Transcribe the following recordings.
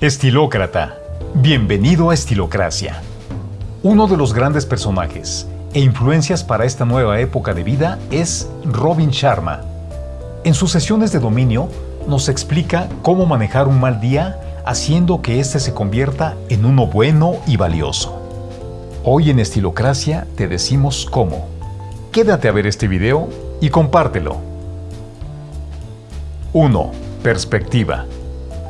Estilócrata. Bienvenido a Estilocracia. Uno de los grandes personajes e influencias para esta nueva época de vida es Robin Sharma. En sus sesiones de dominio nos explica cómo manejar un mal día haciendo que éste se convierta en uno bueno y valioso. Hoy en Estilocracia te decimos cómo. Quédate a ver este video y compártelo. 1. Perspectiva.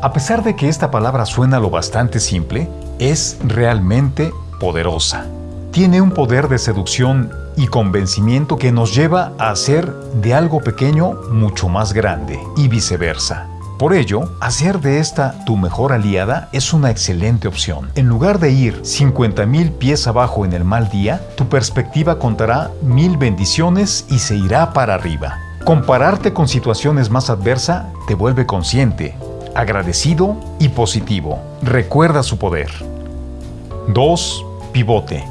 A pesar de que esta palabra suena lo bastante simple, es realmente poderosa. Tiene un poder de seducción y convencimiento que nos lleva a hacer de algo pequeño mucho más grande y viceversa. Por ello, hacer de esta tu mejor aliada es una excelente opción. En lugar de ir 50.000 pies abajo en el mal día, tu perspectiva contará mil bendiciones y se irá para arriba. Compararte con situaciones más adversas te vuelve consciente, agradecido y positivo. Recuerda su poder. 2. Pivote.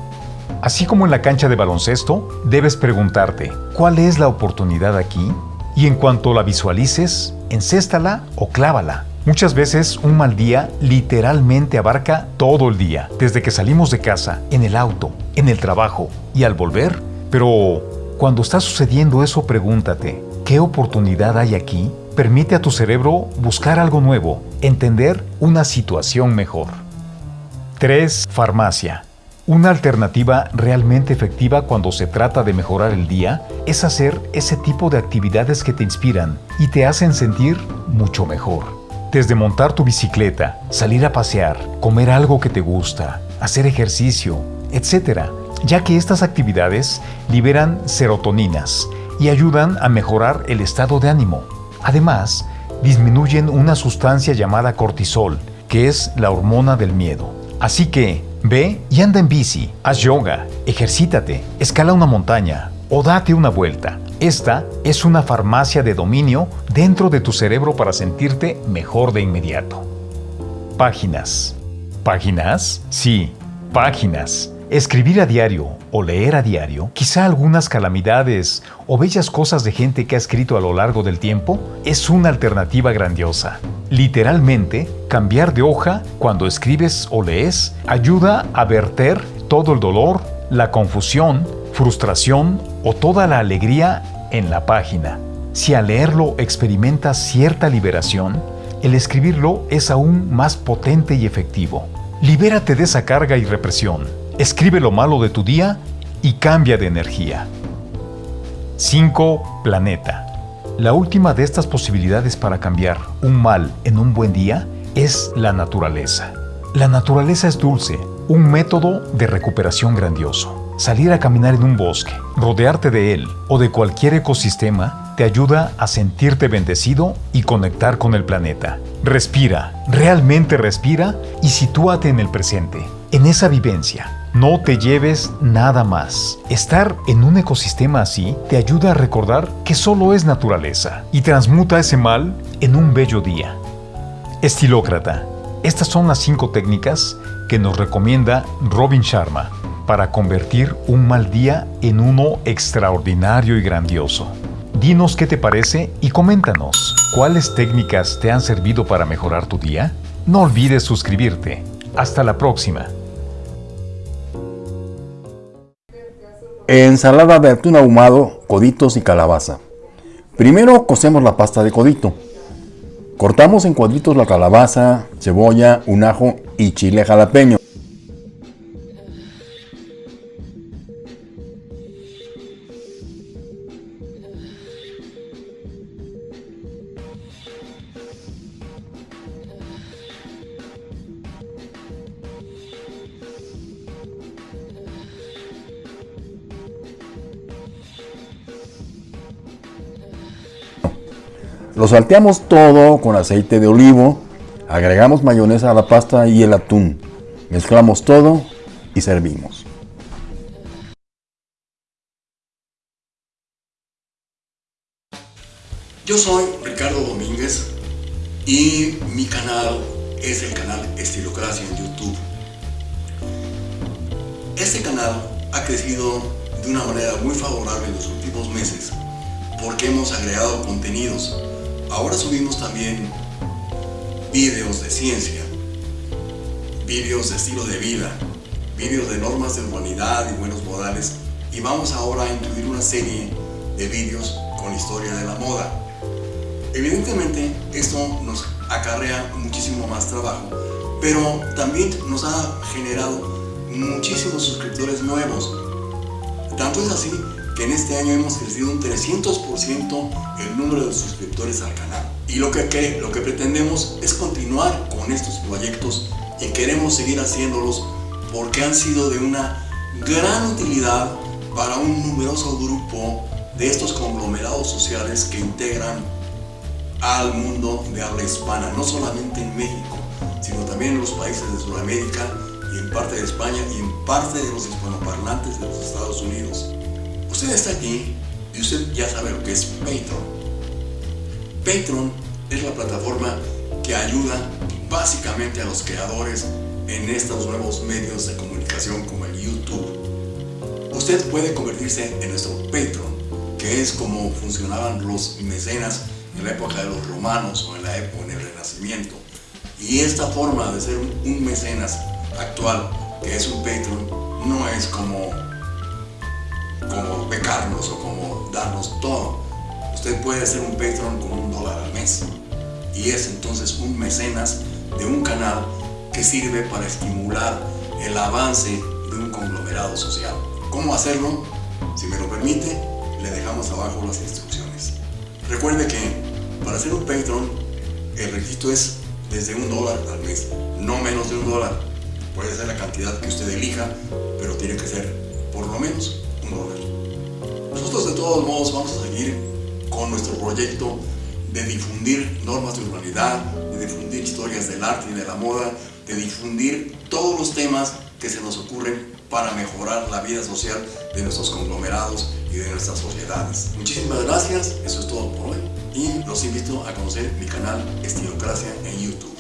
Así como en la cancha de baloncesto, debes preguntarte, ¿cuál es la oportunidad aquí? Y en cuanto la visualices, encéstala o clávala. Muchas veces un mal día literalmente abarca todo el día, desde que salimos de casa, en el auto, en el trabajo y al volver. Pero cuando está sucediendo eso, pregúntate, ¿qué oportunidad hay aquí? Permite a tu cerebro buscar algo nuevo, entender una situación mejor. 3. Farmacia. Una alternativa realmente efectiva cuando se trata de mejorar el día es hacer ese tipo de actividades que te inspiran y te hacen sentir mucho mejor. Desde montar tu bicicleta, salir a pasear, comer algo que te gusta, hacer ejercicio, etc., ya que estas actividades liberan serotoninas y ayudan a mejorar el estado de ánimo. Además, disminuyen una sustancia llamada cortisol, que es la hormona del miedo. Así que, ve y anda en bici, haz yoga, ejercítate, escala una montaña o date una vuelta. Esta es una farmacia de dominio dentro de tu cerebro para sentirte mejor de inmediato. Páginas. ¿Páginas? Sí, páginas. Escribir a diario o leer a diario, quizá algunas calamidades o bellas cosas de gente que ha escrito a lo largo del tiempo, es una alternativa grandiosa. Literalmente, cambiar de hoja cuando escribes o lees ayuda a verter todo el dolor, la confusión, frustración o toda la alegría en la página. Si al leerlo experimentas cierta liberación, el escribirlo es aún más potente y efectivo. Libérate de esa carga y represión Escribe lo malo de tu día y cambia de energía. 5. Planeta. La última de estas posibilidades para cambiar un mal en un buen día es la naturaleza. La naturaleza es dulce, un método de recuperación grandioso. Salir a caminar en un bosque, rodearte de él o de cualquier ecosistema te ayuda a sentirte bendecido y conectar con el planeta. Respira, realmente respira y sitúate en el presente, en esa vivencia, no te lleves nada más. Estar en un ecosistema así te ayuda a recordar que solo es naturaleza y transmuta ese mal en un bello día. Estilócrata. Estas son las cinco técnicas que nos recomienda Robin Sharma para convertir un mal día en uno extraordinario y grandioso. Dinos qué te parece y coméntanos cuáles técnicas te han servido para mejorar tu día. No olvides suscribirte. Hasta la próxima. Ensalada de atún ahumado, coditos y calabaza. Primero cocemos la pasta de codito. Cortamos en cuadritos la calabaza, cebolla, un ajo y chile jalapeño. Lo salteamos todo con aceite de olivo, agregamos mayonesa a la pasta y el atún. Mezclamos todo y servimos. Yo soy Ricardo Domínguez y mi canal es el canal Estilocracia en YouTube. Este canal ha crecido de una manera muy favorable en los últimos meses porque hemos agregado contenidos Ahora subimos también videos de ciencia vídeos de estilo de vida, vídeos de normas de humanidad y buenos modales y vamos ahora a incluir una serie de vídeos con historia de la moda. Evidentemente esto nos acarrea muchísimo más trabajo, pero también nos ha generado muchísimos suscriptores nuevos. Tanto es así que en este año hemos crecido un 300% el número de suscriptores al canal. Y lo que, lo que pretendemos es continuar con estos proyectos y queremos seguir haciéndolos porque han sido de una gran utilidad para un numeroso grupo de estos conglomerados sociales que integran al mundo de habla hispana, no solamente en México, sino también en los países de Sudamérica y en parte de España y en parte de los hispanoparlantes de los Estados Unidos. Usted está aquí y usted ya sabe lo que es Patreon. Patreon es la plataforma que ayuda básicamente a los creadores en estos nuevos medios de comunicación como el YouTube. Usted puede convertirse en nuestro Patreon, que es como funcionaban los mecenas en la época de los romanos o en la época en el Renacimiento. Y esta forma de ser un mecenas actual, que es un Patreon, no es como, o como darnos todo. Usted puede ser un Patreon con un dólar al mes. Y es entonces un mecenas de un canal que sirve para estimular el avance de un conglomerado social. ¿Cómo hacerlo? Si me lo permite, le dejamos abajo las instrucciones. Recuerde que para ser un Patreon, el requisito es desde un dólar al mes, no menos de un dólar. Puede ser la cantidad que usted elija, pero tiene que ser por lo menos un dólar. Nosotros de todos modos vamos a seguir con nuestro proyecto de difundir normas de urbanidad, de difundir historias del arte y de la moda, de difundir todos los temas que se nos ocurren para mejorar la vida social de nuestros conglomerados y de nuestras sociedades. Muchísimas gracias, eso es todo por hoy y los invito a conocer mi canal Estilocracia en YouTube.